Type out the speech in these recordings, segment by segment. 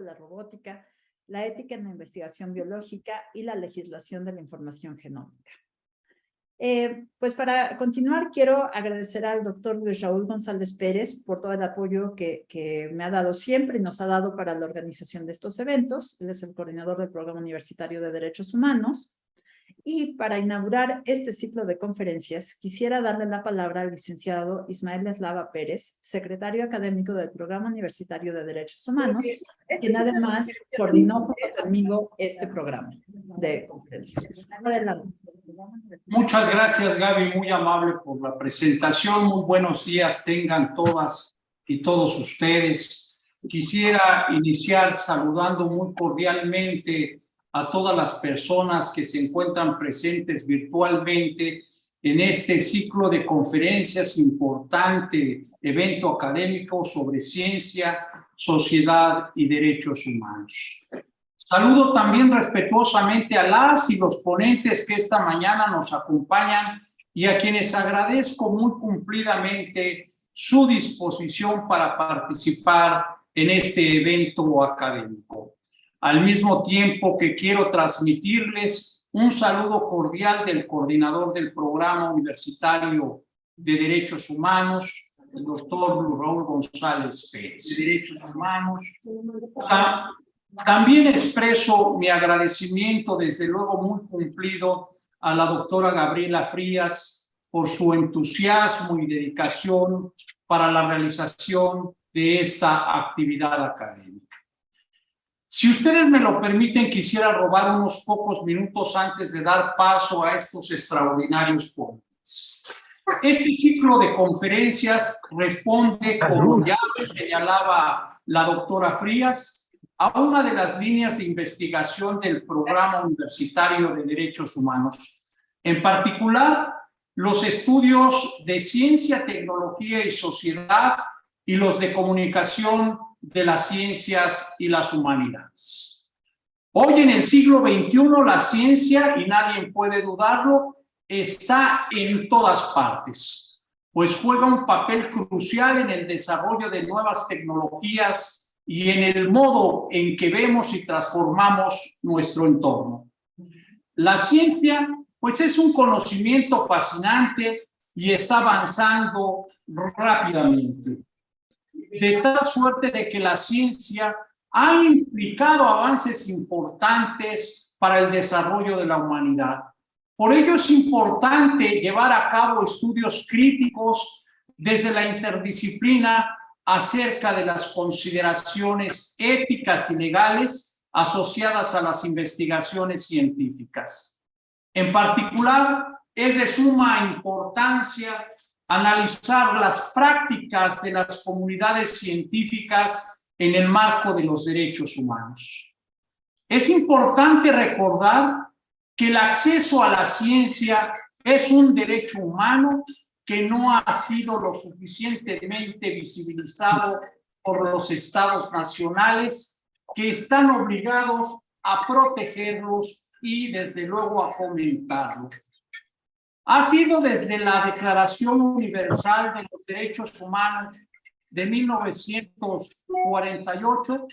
la robótica, la ética en la investigación biológica y la legislación de la información genómica. Eh, pues para continuar, quiero agradecer al doctor Luis Raúl González Pérez por todo el apoyo que, que, me ha dado siempre y nos ha dado para la organización de estos eventos. Él es el coordinador del Programa Universitario de Derechos Humanos. Y para inaugurar este ciclo de conferencias, quisiera darle la palabra al licenciado Ismael Eslava Pérez, secretario académico del Programa Universitario de Derechos Humanos, quien además coordinó conmigo este programa de conferencias. Adelante. Muchas gracias, Gaby, muy amable por la presentación. Muy buenos días tengan todas y todos ustedes. Quisiera iniciar saludando muy cordialmente a todas las personas que se encuentran presentes virtualmente en este ciclo de conferencias importante, evento académico sobre ciencia, sociedad y derechos humanos. Saludo también respetuosamente a las y los ponentes que esta mañana nos acompañan y a quienes agradezco muy cumplidamente su disposición para participar en este evento académico. Al mismo tiempo que quiero transmitirles un saludo cordial del coordinador del Programa Universitario de Derechos Humanos, el doctor Raúl González Pérez. Derechos Humanos. También expreso mi agradecimiento, desde luego muy cumplido, a la doctora Gabriela Frías por su entusiasmo y dedicación para la realización de esta actividad académica. Si ustedes me lo permiten, quisiera robar unos pocos minutos antes de dar paso a estos extraordinarios ponentes. Este ciclo de conferencias responde, como ya señalaba la doctora Frías, a una de las líneas de investigación del Programa Universitario de Derechos Humanos. En particular, los estudios de ciencia, tecnología y sociedad y los de comunicación de las ciencias y las humanidades. Hoy en el siglo XXI la ciencia, y nadie puede dudarlo, está en todas partes, pues juega un papel crucial en el desarrollo de nuevas tecnologías y en el modo en que vemos y transformamos nuestro entorno. La ciencia, pues es un conocimiento fascinante y está avanzando rápidamente. De tal suerte de que la ciencia ha implicado avances importantes para el desarrollo de la humanidad. Por ello es importante llevar a cabo estudios críticos desde la interdisciplina acerca de las consideraciones éticas y legales asociadas a las investigaciones científicas. En particular, es de suma importancia analizar las prácticas de las comunidades científicas en el marco de los derechos humanos. Es importante recordar que el acceso a la ciencia es un derecho humano que no ha sido lo suficientemente visibilizado por los estados nacionales que están obligados a protegerlos y desde luego a fomentarlos. Ha sido desde la Declaración Universal de los Derechos Humanos de 1948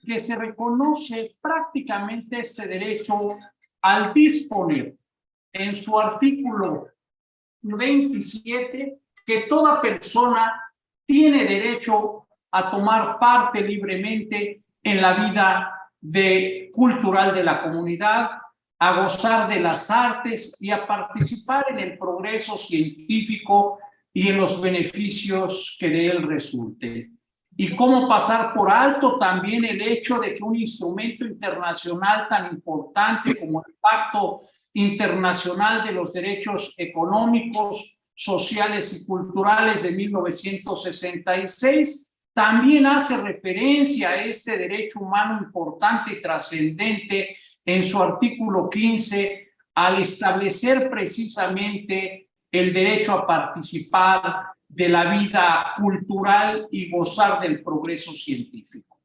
que se reconoce prácticamente ese derecho al disponer en su artículo 27 que toda persona tiene derecho a tomar parte libremente en la vida cultural de la comunidad, a gozar de las artes y a participar en el progreso científico y en los beneficios que de él resulten. Y cómo pasar por alto también el hecho de que un instrumento internacional tan importante como el Pacto Internacional de los Derechos Económicos, Sociales y Culturales de 1966, también hace referencia a este derecho humano importante y trascendente en su artículo 15 al establecer precisamente el derecho a participar de la vida cultural y gozar del progreso científico.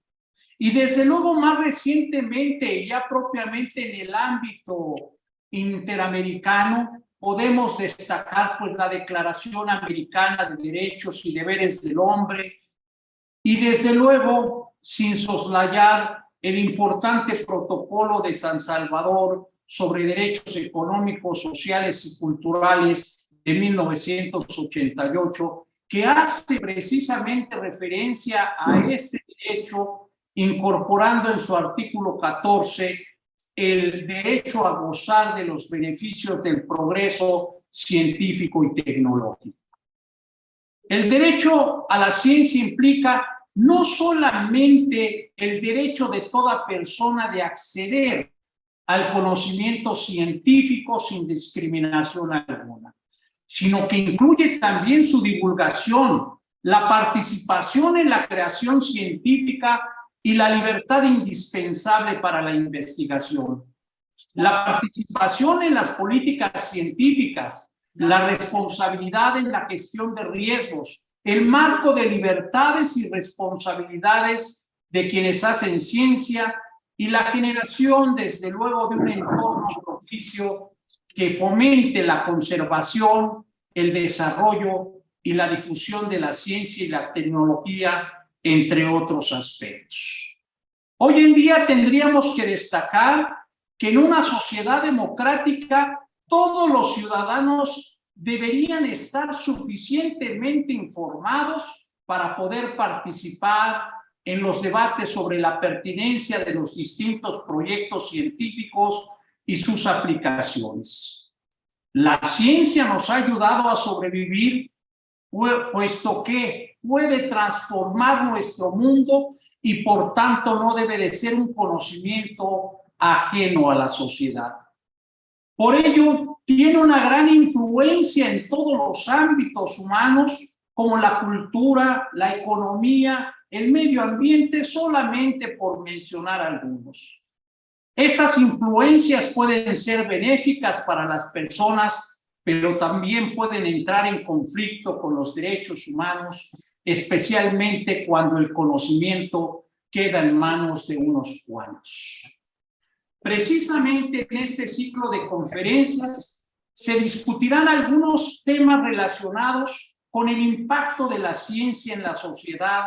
Y desde luego más recientemente, ya propiamente en el ámbito interamericano, podemos destacar pues la Declaración Americana de Derechos y Deberes del Hombre, y desde luego, sin soslayar el importante protocolo de San Salvador sobre derechos económicos, sociales y culturales de 1988, que hace precisamente referencia a este derecho, incorporando en su artículo 14 el derecho a gozar de los beneficios del progreso científico y tecnológico. El derecho a la ciencia implica no solamente el derecho de toda persona de acceder al conocimiento científico sin discriminación alguna, sino que incluye también su divulgación, la participación en la creación científica y la libertad indispensable para la investigación. La participación en las políticas científicas, la responsabilidad en la gestión de riesgos, el marco de libertades y responsabilidades de quienes hacen ciencia y la generación, desde luego, de un entorno propicio que fomente la conservación, el desarrollo y la difusión de la ciencia y la tecnología, entre otros aspectos. Hoy en día tendríamos que destacar que en una sociedad democrática todos los ciudadanos deberían estar suficientemente informados para poder participar en los debates sobre la pertinencia de los distintos proyectos científicos y sus aplicaciones. La ciencia nos ha ayudado a sobrevivir, puesto que puede transformar nuestro mundo y por tanto no debe de ser un conocimiento ajeno a la sociedad. Por ello, tiene una gran influencia en todos los ámbitos humanos, como la cultura, la economía, el medio ambiente, solamente por mencionar algunos. Estas influencias pueden ser benéficas para las personas, pero también pueden entrar en conflicto con los derechos humanos, especialmente cuando el conocimiento queda en manos de unos cuantos. Precisamente en este ciclo de conferencias se discutirán algunos temas relacionados con el impacto de la ciencia en la sociedad,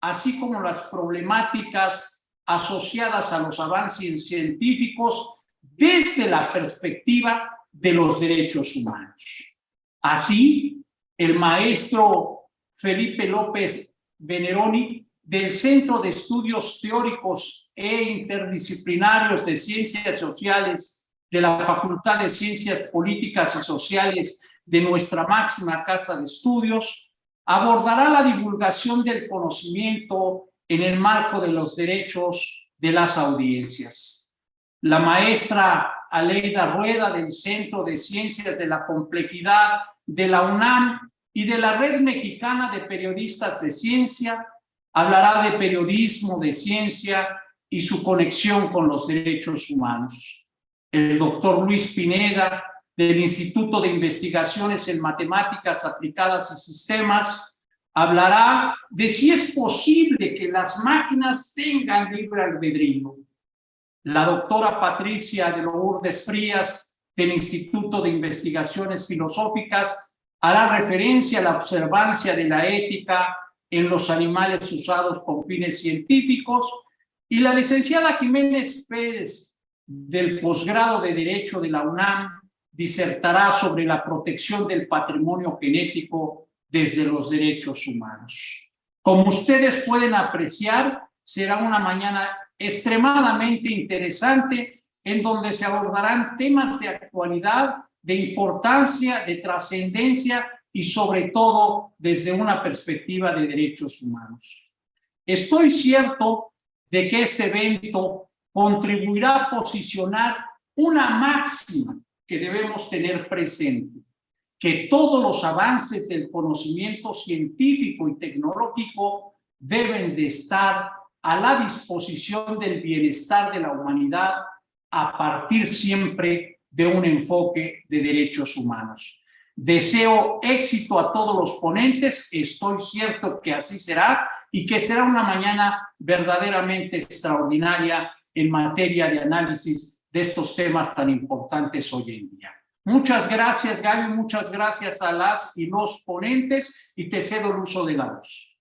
así como las problemáticas asociadas a los avances científicos desde la perspectiva de los derechos humanos. Así, el maestro Felipe López Veneroni del Centro de Estudios Teóricos e Interdisciplinarios de Ciencias Sociales de la Facultad de Ciencias Políticas y Sociales de nuestra máxima casa de estudios, abordará la divulgación del conocimiento en el marco de los derechos de las audiencias. La maestra Aleida Rueda del Centro de Ciencias de la Complejidad de la UNAM y de la Red Mexicana de Periodistas de Ciencia hablará de periodismo, de ciencia y su conexión con los derechos humanos. El doctor Luis Pineda, del Instituto de Investigaciones en Matemáticas Aplicadas y Sistemas, hablará de si es posible que las máquinas tengan libre albedrío. La doctora Patricia de Lourdes Frías, del Instituto de Investigaciones Filosóficas, hará referencia a la observancia de la ética en los animales usados con fines científicos, y la licenciada Jiménez Pérez, del posgrado de Derecho de la UNAM, disertará sobre la protección del patrimonio genético desde los derechos humanos. Como ustedes pueden apreciar, será una mañana extremadamente interesante en donde se abordarán temas de actualidad, de importancia, de trascendencia y sobre todo desde una perspectiva de derechos humanos. Estoy cierto de que este evento contribuirá a posicionar una máxima que debemos tener presente, que todos los avances del conocimiento científico y tecnológico deben de estar a la disposición del bienestar de la humanidad a partir siempre de un enfoque de derechos humanos. Deseo éxito a todos los ponentes, estoy cierto que así será y que será una mañana verdaderamente extraordinaria en materia de análisis de estos temas tan importantes hoy en día. Muchas gracias, Gaby, muchas gracias a las y los ponentes y te cedo el uso de la voz.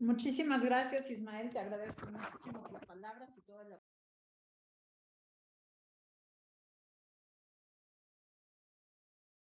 Muchísimas gracias, Ismael. Te agradezco muchísimo tus palabras y toda la